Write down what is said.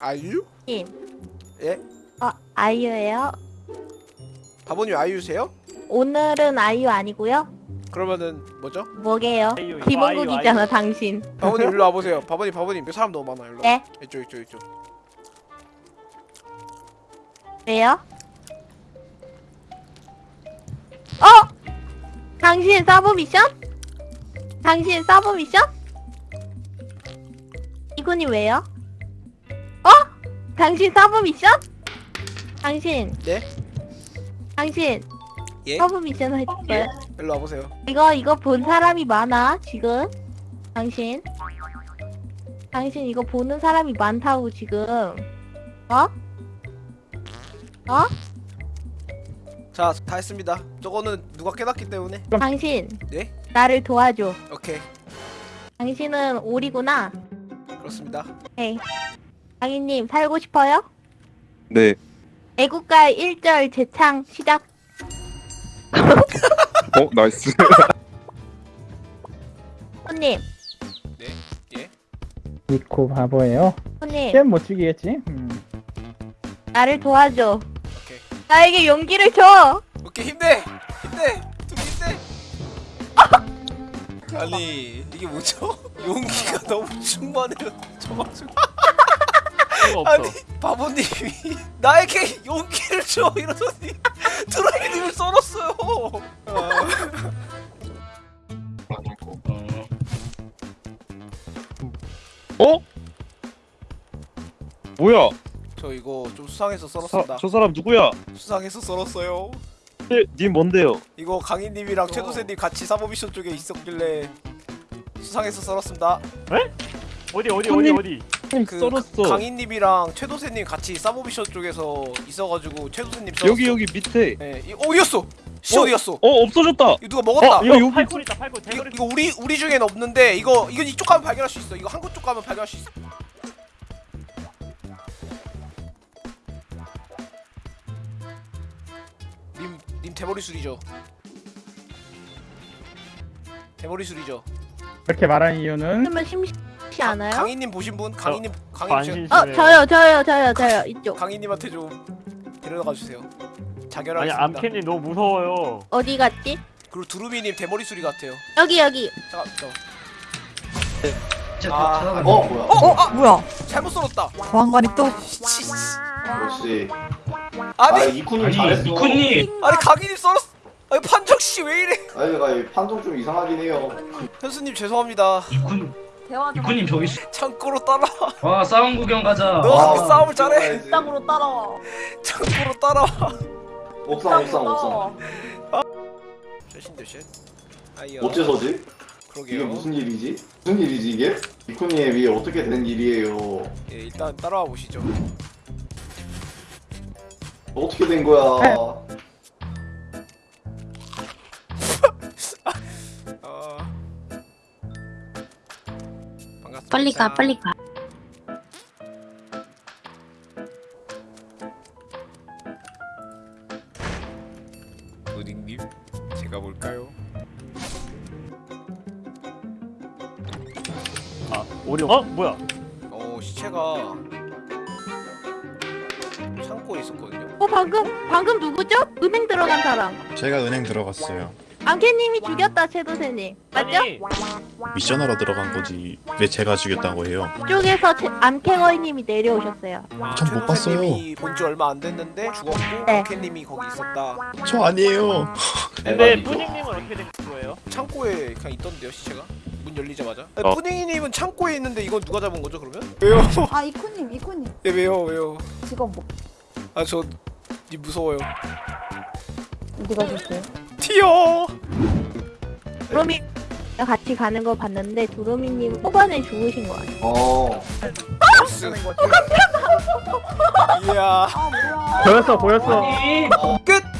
아이유? 님. 예? 어, 아이유예요? 바보님 아이유세요? 오늘은 아이유 아니고요? 그러면은 뭐죠? 뭐게요? 아이유, 김원국이잖아, 아이유. 당신. 바보님 일로 와보세요. 바보님 바보님 여기 사람 너무 많아 일로. 네. 이쪽 이쪽 이쪽. 왜요? 어? 당신 서브 미션? 당신 서브 미션? 이분이 왜요? 어? 당신 서브 미션? 당신. 네? 당신. 예? 서브 미션 했어요? 일로 와보세요. 이거 이거 본 사람이 많아 지금 당신 당신 이거 보는 사람이 많다고 지금 어? 어? 자 다 했습니다. 저거는 누가 깨닫기 때문에. 당신 네? 나를 도와줘 오케이 당신은 오리구나 그렇습니다. 에이 당인님 살고 싶어요? 네. 애국가 1절 재창 시작 어, nice. 손님 예? 니코 바보예요? 손님 게임 못 죽이겠지? 음. 나를 도와줘 오케이 나에게 용기를 줘 오케이 힘내 힘내 둘이 힘내. 아니 이게 뭐죠? 용기가 너무 충만해요. 저가지고 필요 없어. 아니 바보님이 나에게 용기를 줘 이러더니 드라이님을 썰었어요. 아, 어? 뭐야? 저 이거 좀 수상해서 사, 썰었습니다. 저 사람 누구야? 수상해서 썰었어요. 네, 님 뭔데요? 이거 강희님이랑 최도세님 같이 사모 미션 쪽에 있었길래 수상해서 썰었습니다. 어디 어디 어디 손님. 어디? 그 썰었어. 강희님이랑 최도세님 같이 사모 미션 쪽에서 있어가지고 최도세님 썰었어. 여기 여기 밑에. 네, 이, 어디였어? 씨 어? 어디였어? 어, 없어졌다. 이거 누가 먹었다. 어, 이거 여기 팔콘 있다 팔콘 이거. 이거 우리 우리 중엔 없는데 이거 이거 이쪽 가면 발견할 수 있어. 이거 한국 쪽 가면 발견할 수 있어. 님, 님 대머리 술이죠. 대머리 술이죠. 그렇게 말하는 이유는 그러면 심심 치 않아요? 강희님 보신 분? 강희님 강희님 어 저요 저요 저요 저요 이쪽 강희님한테 좀 데려가 주세요. 아니 자결하겠습니다. 암캔님 너무 무서워요. 어디 갔지? 그리고 두루미님 대머리 술이 같아요. 여기 여기 잠깐, 저 아, 아, 어 뭐야? 어, 아, 뭐야? 잘못 썰었다. 보안관이 또. 역시. 아 아니, 이쿠님 잘했어. 이쿠님 아니 강희님 썰었어. 아니 판정 씨 왜 이래? 아니 아니 판정 좀 이상하긴 해요. 현수님 죄송합니다. 이 쿠 이쿠님 저기 있어. 창고로 따라. 와 싸움 구경 가자. 너 아, 그렇게 싸움을 잘해? 땅으로 따라와. 창고로 따라. 옥상 옥상 옥상. 셋. 아이야. 어째서지? 이게 그러게요. 무슨 일이지? 무슨 일이지 이게? 이쿠님 이게 어떻게 된 일이에요? 예, 일단 따라와 보시죠. 어떻게 된 거야? 반갑습니다. 빨리 가, 빨리 가. 도딩님, 제가 볼까요? 아 오리 어 뭐야? 어 시체가 창고에 있었거든요. 어 방금 방금 누구죠? 은행 들어간 사람 제가 은행 들어갔어요. 안캐님이 죽였다 최도세님 맞죠? 아니 미션하러 들어간 거지 왜 제가 죽였다고 해요? 이쪽에서 안캐거이님이 내려오셨어요 전 못 봤어요. 본지 얼마 안 됐는데 죽었고 네. 캐님이 거기 있었다. 저 아니에요. 근데. 뿌닝님은 어떻게 된 거예요? 창고에 그냥 있던데요 시체가? 문 열리자마자? 어. 푸딩이님은 창고에 있는데 이건 누가 잡은 거죠 그러면? 왜요? 아 이코님 이코님 예, 왜요 왜요? 직업 뭐 아저 무서워요. 어디 가셨어요? 튀어. 두루미 같이 가는 거 봤는데 두루미님 초반에 죽으신 거 같아요 어. 이야 아 뭐야? 보였어 보였어 끝.